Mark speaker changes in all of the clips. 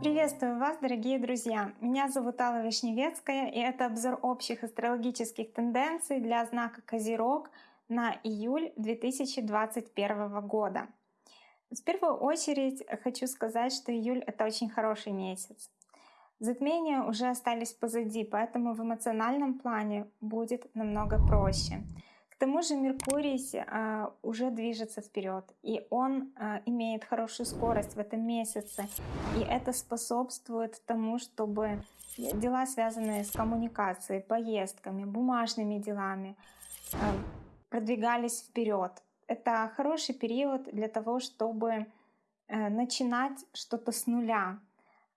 Speaker 1: Приветствую вас, дорогие друзья! Меня зовут Алла Вишневецкая, и это обзор общих астрологических тенденций для знака Козерог на июль 2021 года. В первую очередь хочу сказать, что июль — это очень хороший месяц. Затмения уже остались позади, поэтому в эмоциональном плане будет намного проще. Тому же Меркурий э, уже движется вперед, и он э, имеет хорошую скорость в этом месяце, и это способствует тому, чтобы дела, связанные с коммуникацией, поездками, бумажными делами, э, продвигались вперед. Это хороший период для того, чтобы э, начинать что-то с нуля,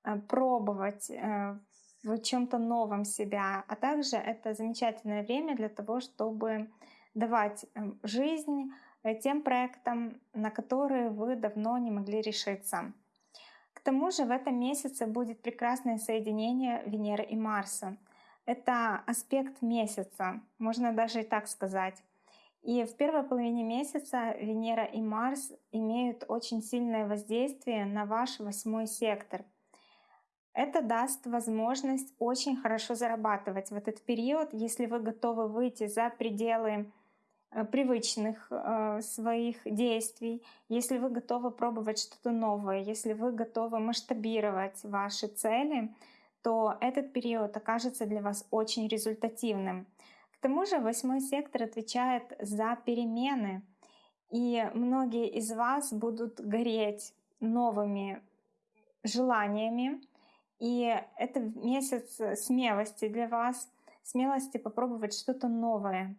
Speaker 1: Э, пробовать э, в чем-то новом себя, а также это замечательное время для того, чтобы давать эм, жизнь э, тем проектам, на которые вы давно не могли решиться. К тому же в этом месяце будет прекрасное соединение Венеры и Марса. Это аспект месяца, можно даже и так сказать. И в первой половине месяца Венера и Марс имеют очень сильное воздействие на ваш восьмой сектор — это даст возможность очень хорошо зарабатывать в этот период, если вы готовы выйти за пределы привычных э, своих действий, если вы готовы пробовать что-то новое, если вы готовы масштабировать ваши цели, то этот период окажется для вас очень результативным. К тому же восьмой сектор отвечает за перемены, и многие из вас будут гореть новыми желаниями, и это месяц э, смелости для вас, смелости попробовать что-то новое.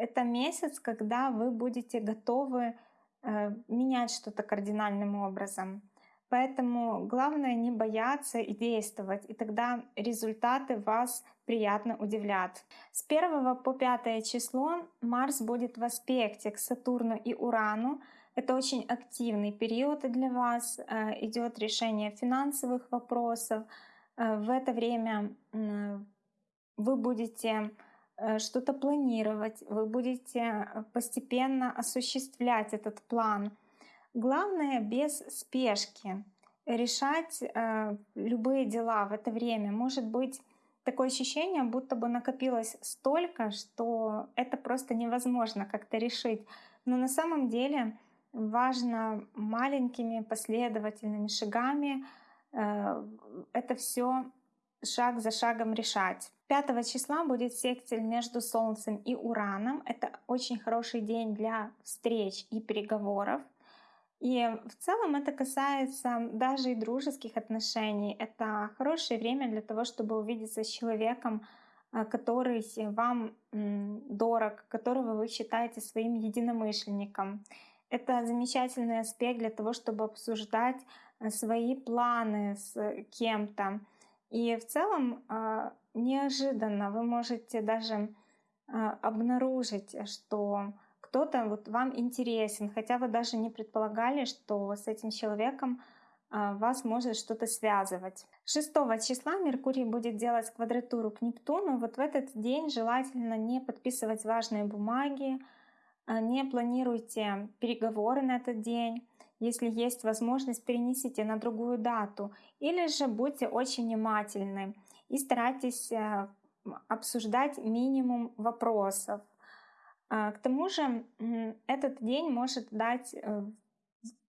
Speaker 1: Это месяц, когда вы будете готовы э, менять что-то кардинальным образом. Поэтому главное не бояться и действовать, и тогда результаты вас приятно удивлят. С 1 по 5 число Марс будет в аспекте к Сатурну и Урану. Это очень активный период для вас, э, идет решение финансовых вопросов. Э, в это время вы будете что-то планировать, вы будете постепенно осуществлять этот план. Главное без спешки решать любые дела в это время. Может быть такое ощущение, будто бы накопилось столько, что это просто невозможно как-то решить. Но на самом деле важно маленькими последовательными шагами э, это все шаг за шагом решать. 5 числа будет секстиль между Солнцем и Ураном. Это очень хороший день для встреч и переговоров. И в целом это касается даже и дружеских отношений. Это хорошее время для того, чтобы увидеться с человеком, э, который вам дорог, которого вы считаете своим единомышленником. Это замечательный аспект для того, чтобы обсуждать э, свои планы с кем-то. И в целом а, неожиданно вы можете даже а, обнаружить, что кто-то вот вам интересен, хотя вы даже не предполагали, что с этим человеком а, вас может что-то связывать. 6 числа Меркурий будет делать квадратуру к Нептуну. Вот в этот день желательно не подписывать важные бумаги, не планируйте переговоры на этот день. Если есть возможность, перенесите на другую дату. Или же будьте очень внимательны и старайтесь э, обсуждать минимум вопросов. А, к тому же этот день может дать э,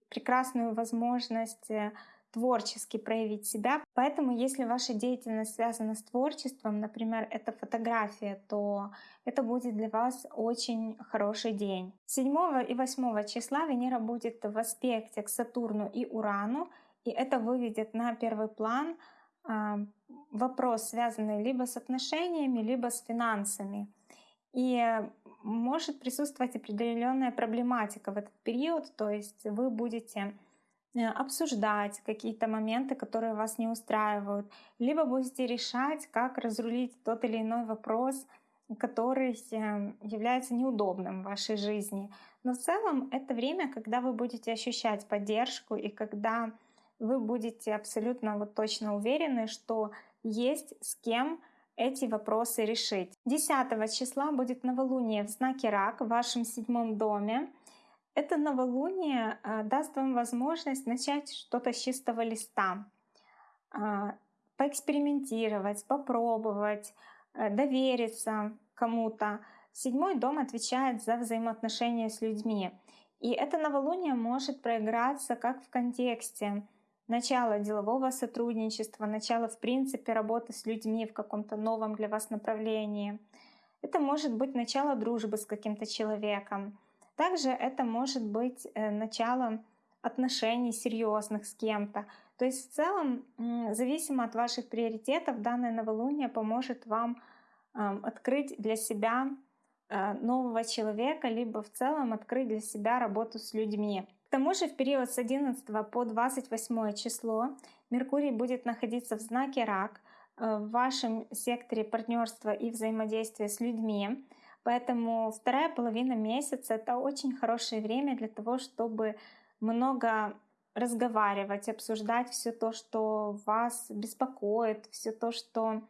Speaker 1: прекрасную возможность э, творчески проявить себя. Поэтому, если ваша деятельность связана с творчеством, например, это фотография, то это будет для вас очень хороший день. 7 и 8 числа Венера будет в аспекте к Сатурну и Урану, и это выведет на первый план а, вопрос, связанный либо с отношениями, либо с финансами. И может присутствовать определенная проблематика в этот период, то есть вы будете обсуждать какие-то моменты, которые вас не устраивают, либо будете решать, как разрулить тот или иной вопрос, который эм, является неудобным в вашей жизни. Но в целом это время, когда вы будете ощущать поддержку и когда вы будете абсолютно вот точно уверены, что есть с кем эти вопросы решить. 10 числа будет новолуние в знаке Рак в вашем седьмом доме. Это новолуние а, даст вам возможность начать что-то с чистого листа, а, поэкспериментировать, попробовать, э, довериться кому-то. Седьмой дом отвечает за взаимоотношения с людьми. И это новолуние может проиграться как в контексте начала делового сотрудничества, начала в принципе работы с людьми в каком-то новом для вас направлении. Это может быть начало дружбы с каким-то человеком. Также это может быть э, начало отношений серьезных с кем-то. То есть в целом, зависимо от ваших приоритетов, данное новолуние поможет вам открыть для себя э, нового человека, либо в целом открыть для себя работу с людьми. К тому же в период с 11 по 28 число Меркурий будет находиться в знаке Рак э, в вашем секторе партнерства и взаимодействия с людьми. Поэтому вторая половина месяца — это очень хорошее время для того, чтобы много разговаривать, обсуждать все то, что вас беспокоит, все то, что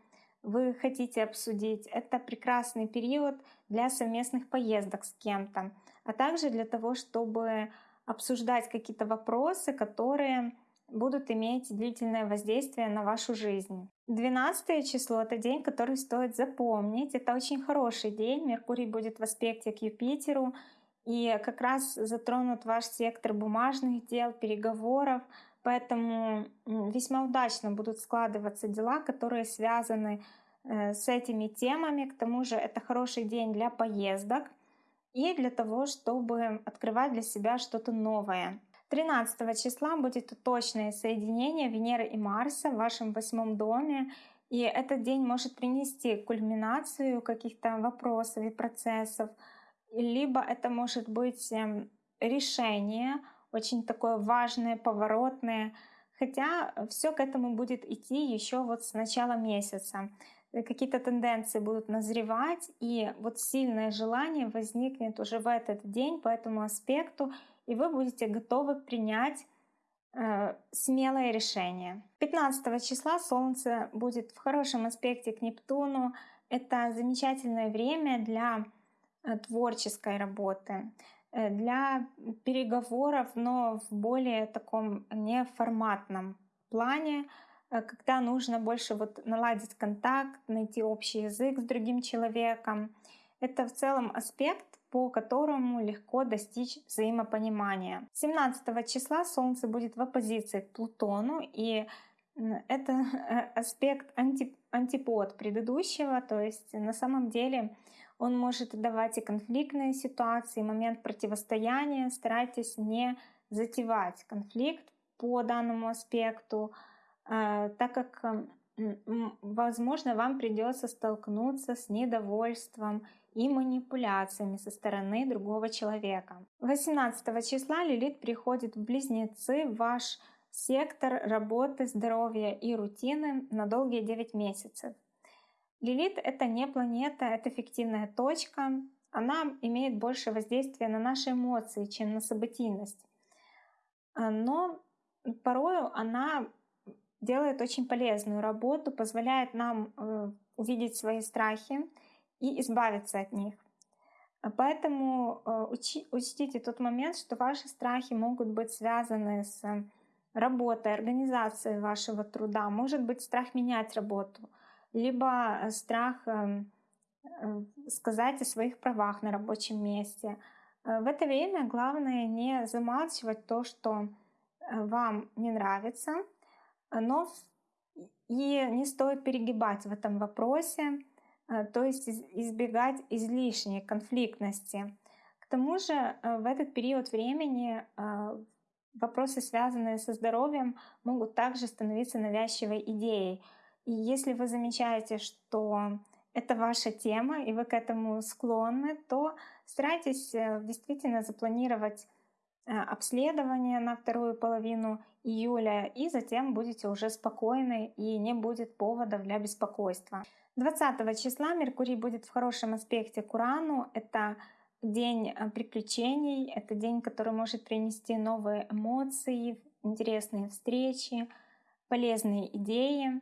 Speaker 1: вы хотите обсудить. Это прекрасный период для совместных поездок с кем-то, а также для того, чтобы обсуждать какие-то вопросы, которые будут иметь длительное воздействие на вашу жизнь. 12 число — это день, который стоит запомнить. Это очень хороший день. Меркурий будет в аспекте к Юпитеру, и как раз затронут ваш сектор бумажных дел, переговоров, поэтому весьма удачно будут складываться дела, которые связаны э, с этими темами. К тому же это хороший день для поездок и для того, чтобы открывать для себя что-то новое. 13 числа будет точное соединение Венеры и Марса в вашем восьмом доме. И этот день может принести кульминацию каких-то вопросов и процессов, либо это может быть эм, решение, очень такое важное, поворотное, хотя все к этому будет идти еще вот с начала месяца. Э, какие-то тенденции будут назревать, и вот сильное желание возникнет уже в этот день по этому аспекту, и вы будете готовы принять э, смелое решение. 15 числа Солнце будет в хорошем аспекте к Нептуну. Это замечательное время для Э, творческой работы, э, для переговоров, но в более таком неформатном плане, э, когда нужно больше вот наладить контакт, найти общий язык с другим человеком. Это в целом аспект, по которому легко достичь взаимопонимания. 17 числа Солнце будет в оппозиции к Плутону, и это аспект анти, антипод предыдущего, то есть на самом деле он может давать и конфликтные ситуации, момент противостояния. Старайтесь не затевать конфликт по данному аспекту, э, так как, возможно, вам придется столкнуться с недовольством и манипуляциями со стороны другого человека. 18 числа Лилит приходит в Близнецы, в ваш сектор работы, здоровья и рутины на долгие 9 месяцев. Лилит — это не планета, это фиктивная точка. Она имеет больше воздействия на наши эмоции, чем на событийность. А, но порою она делает очень полезную работу, позволяет нам э, увидеть свои страхи и избавиться от них. Поэтому э, учтите тот момент, что ваши страхи могут быть связаны с работой, организацией вашего труда. Может быть страх менять работу — либо страх эм, э, сказать о своих правах на рабочем месте. Э, в это время главное не замалчивать то, что вам не нравится, но и не стоит перегибать в этом вопросе, то есть избегать излишней конфликтности. К тому же в этот период времени вопросы, связанные со здоровьем, могут также становиться навязчивой идеей. И если вы замечаете, что это ваша тема, и вы к этому склонны, то старайтесь э, действительно запланировать э, обследование на вторую половину июля, и затем будете уже спокойны и не будет поводов для беспокойства. 20 числа Меркурий будет в хорошем аспекте к Урану. Это день э, приключений, это день, который может принести новые эмоции, интересные встречи, полезные идеи.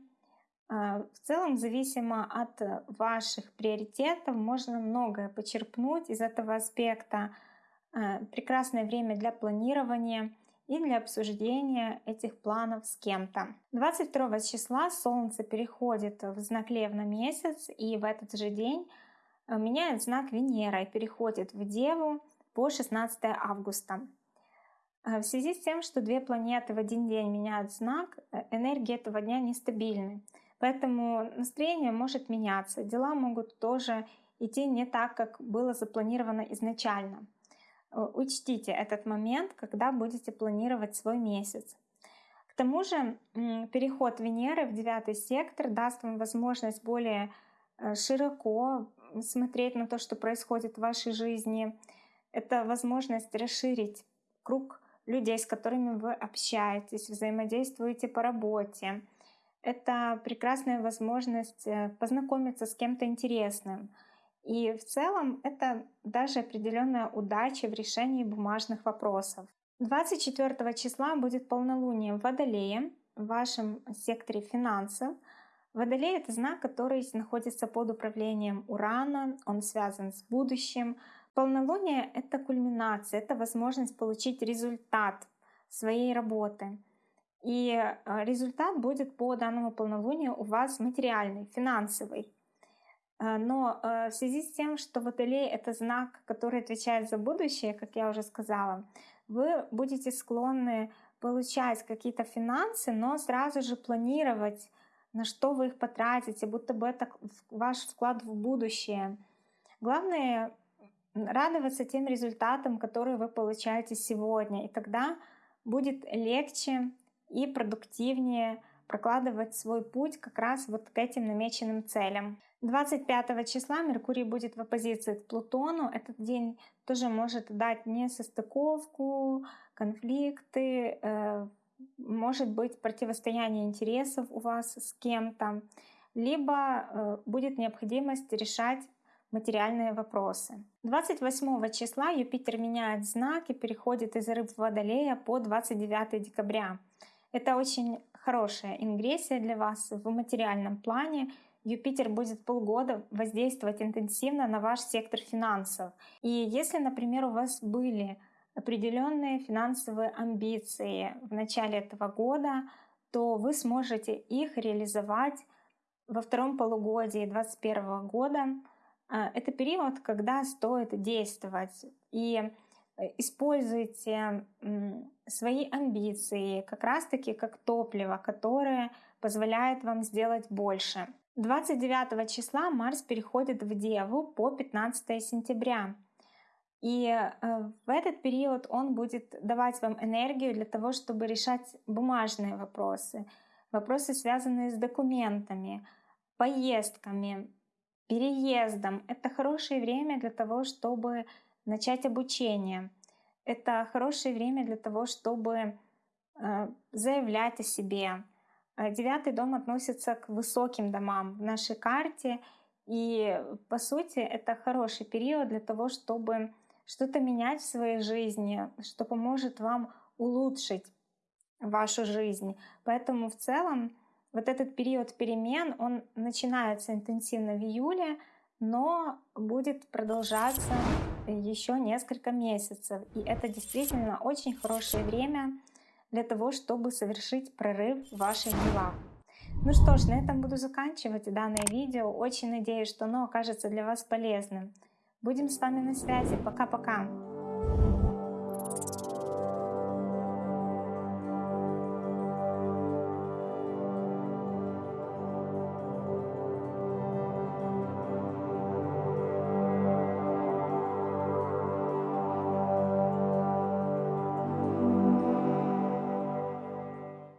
Speaker 1: А, в целом, зависимо от э, ваших приоритетов, можно многое почерпнуть из этого аспекта Э, прекрасное время для планирования и для обсуждения этих планов с кем-то. 22 числа Солнце переходит в знак Лев на месяц, и в этот же день э, меняет знак Венера и переходит в Деву по 16 августа. Э, в связи с тем, что две планеты в один день меняют знак, энергии этого дня нестабильны. Поэтому настроение может меняться, дела могут тоже идти не так, как было запланировано изначально. Э, учтите этот момент, когда будете планировать свой месяц. К тому же переход Венеры в девятый сектор даст вам возможность более э, широко смотреть на то, что происходит в вашей жизни. Это возможность расширить круг людей, с которыми вы общаетесь, взаимодействуете по работе. Это прекрасная возможность э, познакомиться с кем-то интересным — и в целом это даже определенная удача в решении бумажных вопросов. 24 числа будет полнолуние в Водолее, в вашем секторе финансов. Водолей — это знак, который находится под управлением Урана, он связан с будущим. Полнолуние — это кульминация, это возможность получить результат своей работы. И э, результат будет по данному полнолунию у вас материальный, финансовый. А, но э, в связи с тем, что Водолей — это знак, который отвечает за будущее, как я уже сказала, вы будете склонны получать какие-то финансы, но сразу же планировать, на что вы их потратите, будто бы это ваш вклад в будущее. Главное — радоваться тем результатам, которые вы получаете сегодня, и тогда будет легче и продуктивнее прокладывать свой путь как раз вот к этим намеченным целям. 25 числа Меркурий будет в оппозиции к Плутону. Этот день тоже может дать несостыковку, конфликты, э, может быть противостояние интересов у вас с кем-то, либо э, будет необходимость решать материальные вопросы. 28 числа Юпитер меняет знак и переходит из рыб в Водолея по 29 декабря. Это очень хорошая ингрессия для вас в материальном плане, Юпитер будет полгода воздействовать интенсивно на ваш сектор финансов. И если, например, у вас были определенные финансовые амбиции в начале этого года, то вы сможете их реализовать во втором полугодии 2021 года. А, это период, когда стоит действовать. И э, используйте свои амбиции как раз-таки как топливо, которое позволяет вам сделать больше. 29 числа Марс переходит в Деву по 15 сентября. И э, в этот период он будет давать вам энергию для того, чтобы решать бумажные вопросы, вопросы, связанные с документами, поездками, переездом. Это хорошее время для того, чтобы начать обучение. Это хорошее время для того, чтобы э, заявлять о себе, девятый дом относится к высоким домам в нашей карте. И по сути это хороший период для того, чтобы что-то менять в своей жизни, что поможет вам улучшить вашу жизнь. Поэтому в целом вот этот период перемен, он начинается интенсивно в июле, но будет продолжаться еще несколько месяцев. И это действительно очень хорошее время для того, чтобы совершить прорыв в ваших делах. Ну что ж, на этом буду заканчивать данное видео. Очень надеюсь, что оно окажется для вас полезным. Будем с вами на связи. Пока-пока.